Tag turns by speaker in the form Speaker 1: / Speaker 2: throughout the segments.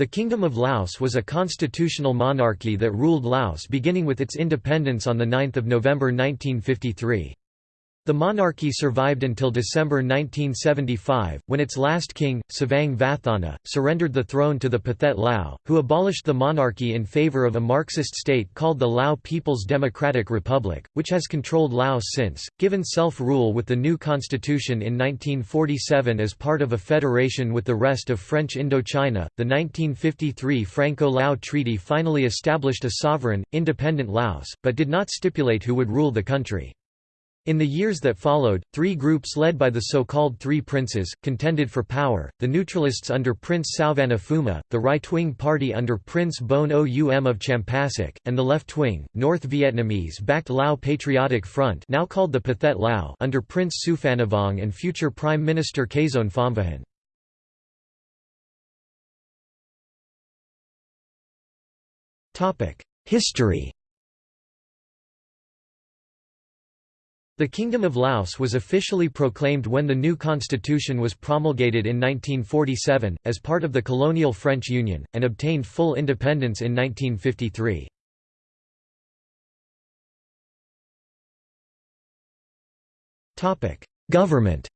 Speaker 1: The Kingdom of Laos was a constitutional monarchy that ruled Laos beginning with its independence on 9 November 1953. The monarchy survived until December 1975, when its last king, Savang Vathana, surrendered the throne to the Pathet Lao, who abolished the monarchy in favor of a Marxist state called the Lao People's Democratic Republic, which has controlled Laos since. Given self rule with the new constitution in 1947 as part of a federation with the rest of French Indochina, the 1953 Franco Lao Treaty finally established a sovereign, independent Laos, but did not stipulate who would rule the country. In the years that followed, three groups led by the so-called Three Princes, contended for power, the neutralists under Prince Souvanna Phouma, the right-wing party under Prince Boun Oum of Champasak, and the left-wing, North Vietnamese-backed Lao Patriotic Front now called the Pathet Lao under Prince Souphanouvong and future Prime Minister Kaysone Phomvihane. History The Kingdom of Laos was officially proclaimed when the new constitution was promulgated in 1947, as part of the colonial French Union, and obtained full independence in 1953. Government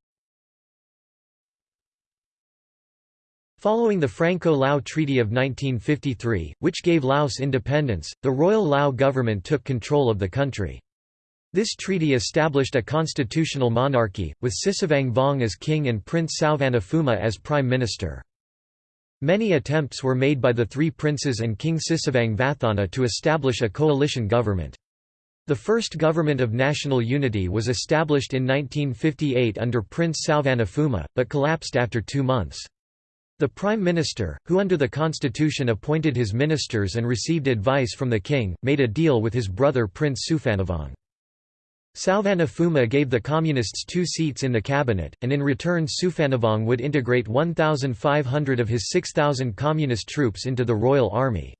Speaker 1: Following the Franco-Lao Treaty of 1953, which gave Laos independence, the Royal Lao government took control of the country. This treaty established a constitutional monarchy, with Sisavang Vong as king and Prince Souvanna Phouma as prime minister. Many attempts were made by the three princes and King Sisavang Vathana to establish a coalition government. The first government of national unity was established in 1958 under Prince Souvanna Phouma, but collapsed after two months. The Prime Minister, who under the constitution appointed his ministers and received advice from the king, made a deal with his brother Prince Souphanouvong. Souvanna Phouma gave the Communists two seats in the cabinet, and in return Souphanouvong would integrate 1,500 of his 6,000 Communist troops into the Royal Army.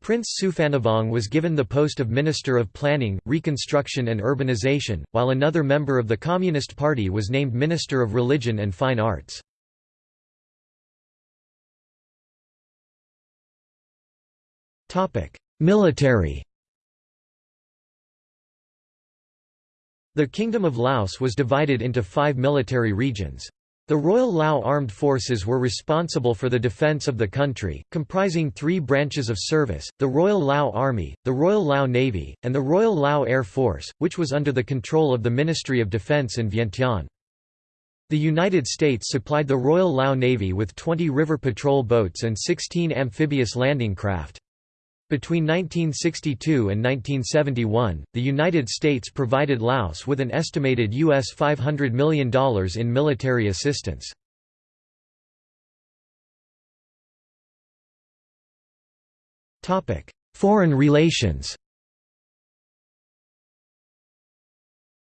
Speaker 1: Prince Souphanouvong was given the post of Minister of Planning, Reconstruction and Urbanization, while another member of the Communist Party was named Minister of Religion and Fine Arts. Military The Kingdom of Laos was divided into five military regions. The Royal Lao Armed Forces were responsible for the defence of the country, comprising three branches of service, the Royal Lao Army, the Royal Lao Navy, and the Royal Lao Air Force, which was under the control of the Ministry of Defence in Vientiane. The United States supplied the Royal Lao Navy with 20 river patrol boats and 16 amphibious landing craft. Between 1962 and 1971, the United States provided Laos with an estimated US $500 million in military assistance. Foreign relations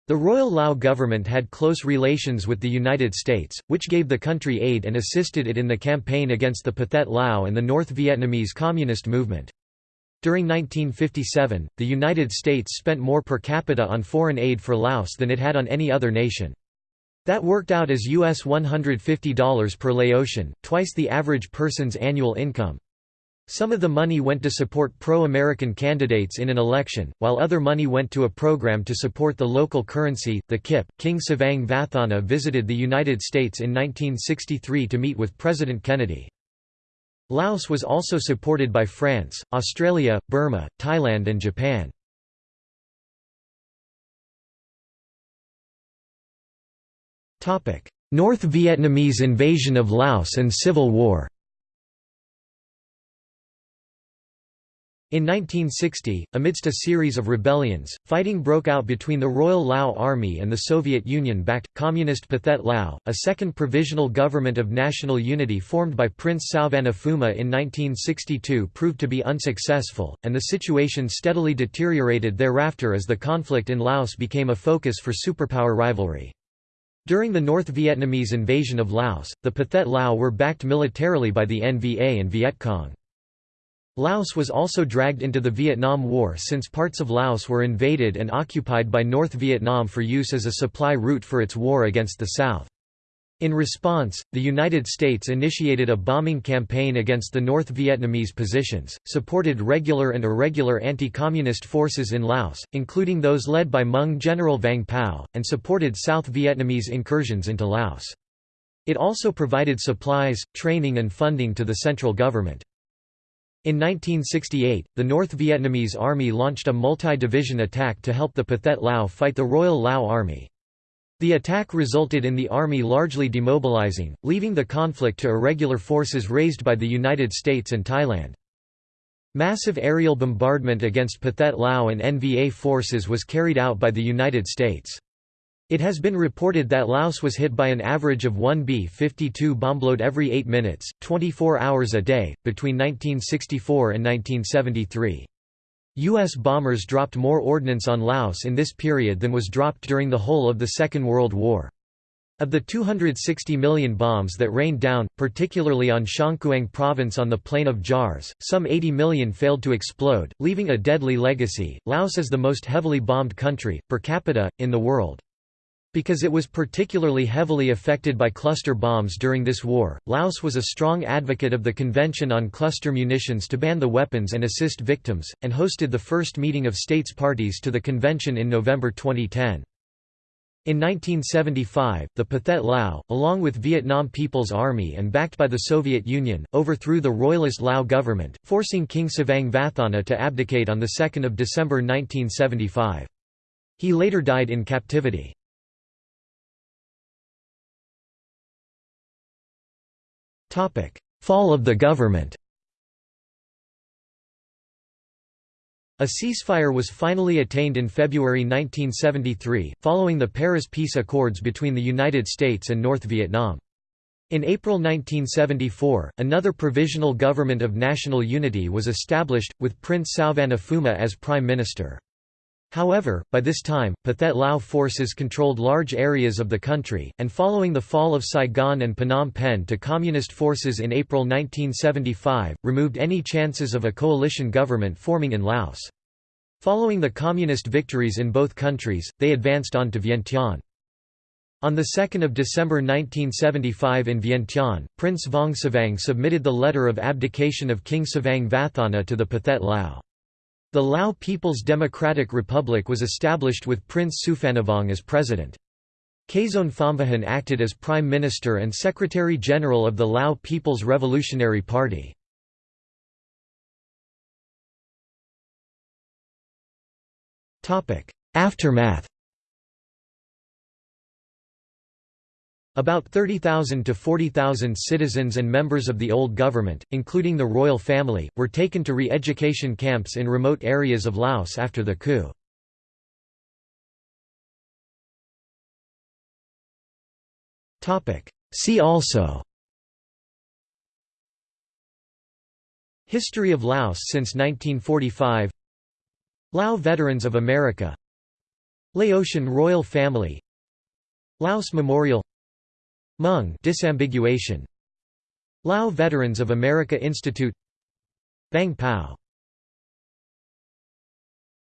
Speaker 1: The Royal Lao government had close relations with the United States, which gave the country aid and assisted it in the campaign against the Pathet Lao and the North Vietnamese Communist movement. During 1957, the United States spent more per capita on foreign aid for Laos than it had on any other nation. That worked out as US $150 per Laotian, twice the average person's annual income. Some of the money went to support pro-American candidates in an election, while other money went to a program to support the local currency, the kip. King Savang Vathana visited the United States in 1963 to meet with President Kennedy. Laos was also supported by France, Australia, Burma, Thailand and Japan. North Vietnamese invasion of Laos and Civil War In 1960, amidst a series of rebellions, fighting broke out between the Royal Lao Army and the Soviet Union-backed, Communist Pathet Lao, a second provisional government of national unity formed by Prince Souvanna Phouma in 1962 proved to be unsuccessful, and the situation steadily deteriorated thereafter as the conflict in Laos became a focus for superpower rivalry. During the North Vietnamese invasion of Laos, the Pathet Lao were backed militarily by the NVA and Viet Cong. Laos was also dragged into the Vietnam War since parts of Laos were invaded and occupied by North Vietnam for use as a supply route for its war against the South. In response, the United States initiated a bombing campaign against the North Vietnamese positions, supported regular and irregular anti-communist forces in Laos, including those led by Hmong General Vang Pao, and supported South Vietnamese incursions into Laos. It also provided supplies, training and funding to the central government. In 1968, the North Vietnamese Army launched a multi-division attack to help the Pathet Lao fight the Royal Lao Army. The attack resulted in the army largely demobilizing, leaving the conflict to irregular forces raised by the United States and Thailand. Massive aerial bombardment against Pathet Lao and NVA forces was carried out by the United States. It has been reported that Laos was hit by an average of one B-52 bombload every 8 minutes, 24 hours a day, between 1964 and 1973. U.S. bombers dropped more ordnance on Laos in this period than was dropped during the whole of the Second World War. Of the 260 million bombs that rained down, particularly on Xiangkhouang province on the plain of Jars, some 80 million failed to explode, leaving a deadly legacy. Laos is the most heavily bombed country, per capita, in the world. Because it was particularly heavily affected by cluster bombs during this war, Laos was a strong advocate of the Convention on Cluster Munitions to ban the weapons and assist victims, and hosted the first meeting of states parties to the convention in November 2010. In 1975, the Pathet Lao, along with Vietnam People's Army and backed by the Soviet Union, overthrew the royalist Lao government, forcing King Savang Vathana to abdicate on 2 December 1975. He later died in captivity. Fall of the government A ceasefire was finally attained in February 1973, following the Paris Peace Accords between the United States and North Vietnam. In April 1974, another provisional government of national unity was established, with Prince Souvanna Phouma as prime minister. However, by this time, Pathet Lao forces controlled large areas of the country, and following the fall of Saigon and Phnom Penh to Communist forces in April 1975, removed any chances of a coalition government forming in Laos. Following the Communist victories in both countries, they advanced on to Vientiane. On 2 December 1975 in Vientiane, Prince Vong Savang submitted the letter of abdication of King Savang Vathana to the Pathet Lao. The Lao People's Democratic Republic was established with Prince Souphanouvong as president. Kaysone Phomvihane acted as prime minister and secretary-general of the Lao People's Revolutionary Party. Aftermath About 30,000 to 40,000 citizens and members of the old government, including the royal family, were taken to re-education camps in remote areas of Laos after the coup. See also History of Laos since 1945 Lao Veterans of America Laotian royal family Laos Memorial Hmong disambiguation. Lao Veterans of America Institute. Vang Pao